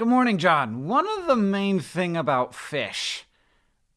Good morning, John. One of the main thing about fish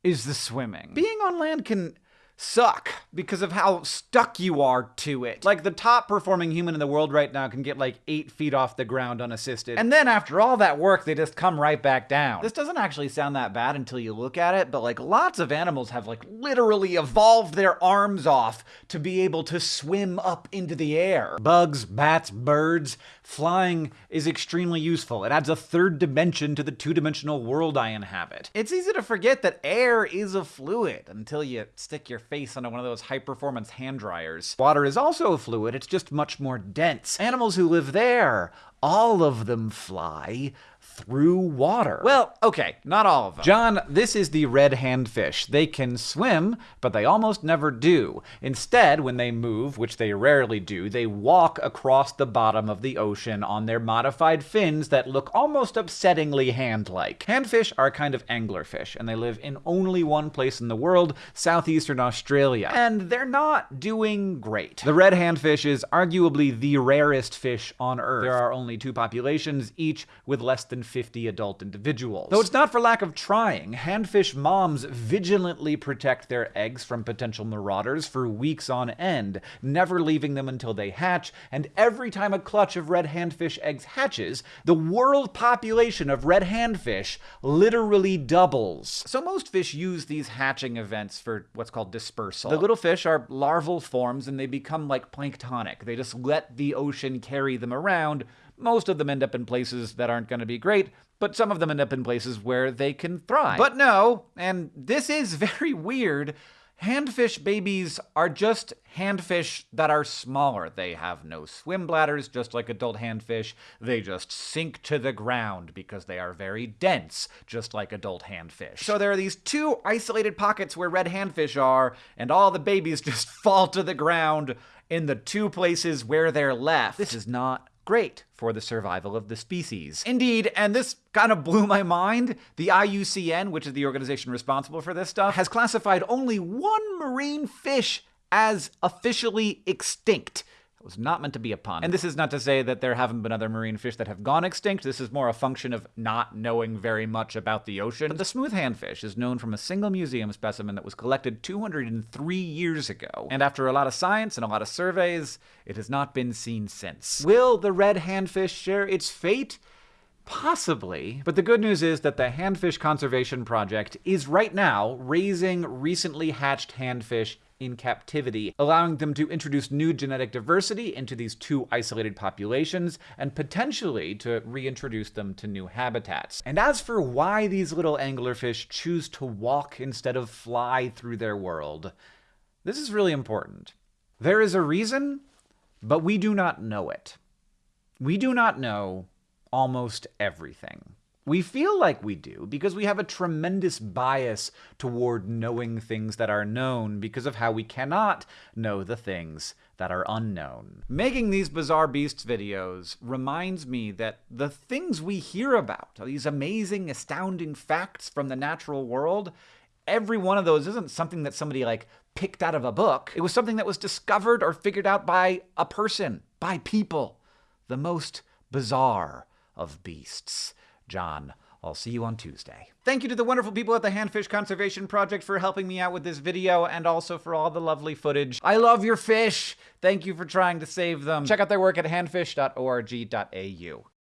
is the swimming. Being on land can suck because of how stuck you are to it. Like the top performing human in the world right now can get like eight feet off the ground unassisted. And then after all that work, they just come right back down. This doesn't actually sound that bad until you look at it, but like lots of animals have like literally evolved their arms off to be able to swim up into the air. Bugs, bats, birds, flying is extremely useful. It adds a third dimension to the two-dimensional world I inhabit. It's easy to forget that air is a fluid until you stick your face onto one of those high-performance hand dryers. Water is also a fluid, it's just much more dense. Animals who live there, all of them fly through water. Well, okay, not all of them. John, this is the red handfish. They can swim, but they almost never do. Instead, when they move, which they rarely do, they walk across the bottom of the ocean on their modified fins that look almost upsettingly hand-like. Handfish are a kind of anglerfish, and they live in only one place in the world, southeastern Australia. And they're not doing great. The red handfish is arguably the rarest fish on Earth. There are only two populations, each with less than 50 adult individuals. Though it's not for lack of trying, handfish moms vigilantly protect their eggs from potential marauders for weeks on end, never leaving them until they hatch, and every time a clutch of red handfish eggs hatches, the world population of red handfish literally doubles. So most fish use these hatching events for what's called dispersal. The little fish are larval forms and they become like planktonic. They just let the ocean carry them around, most of them end up in places that aren't going to be great, but some of them end up in places where they can thrive. But no, and this is very weird, handfish babies are just handfish that are smaller. They have no swim bladders, just like adult handfish. They just sink to the ground because they are very dense, just like adult handfish. So there are these two isolated pockets where red handfish are, and all the babies just fall to the ground in the two places where they're left. This is not great for the survival of the species. Indeed, and this kind of blew my mind, the IUCN, which is the organization responsible for this stuff, has classified only one marine fish as officially extinct. It was not meant to be a pun. And this is not to say that there haven't been other marine fish that have gone extinct. This is more a function of not knowing very much about the ocean. But the smooth handfish is known from a single museum specimen that was collected 203 years ago. And after a lot of science and a lot of surveys, it has not been seen since. Will the red handfish share its fate? Possibly. But the good news is that the Handfish Conservation Project is right now raising recently hatched handfish in captivity, allowing them to introduce new genetic diversity into these two isolated populations and potentially to reintroduce them to new habitats. And as for why these little anglerfish choose to walk instead of fly through their world, this is really important. There is a reason, but we do not know it. We do not know almost everything. We feel like we do because we have a tremendous bias toward knowing things that are known because of how we cannot know the things that are unknown. Making these Bizarre Beasts videos reminds me that the things we hear about, these amazing, astounding facts from the natural world, every one of those isn't something that somebody like picked out of a book. It was something that was discovered or figured out by a person, by people. The most bizarre of beasts. John, I'll see you on Tuesday. Thank you to the wonderful people at the Handfish Conservation Project for helping me out with this video and also for all the lovely footage. I love your fish! Thank you for trying to save them. Check out their work at handfish.org.au.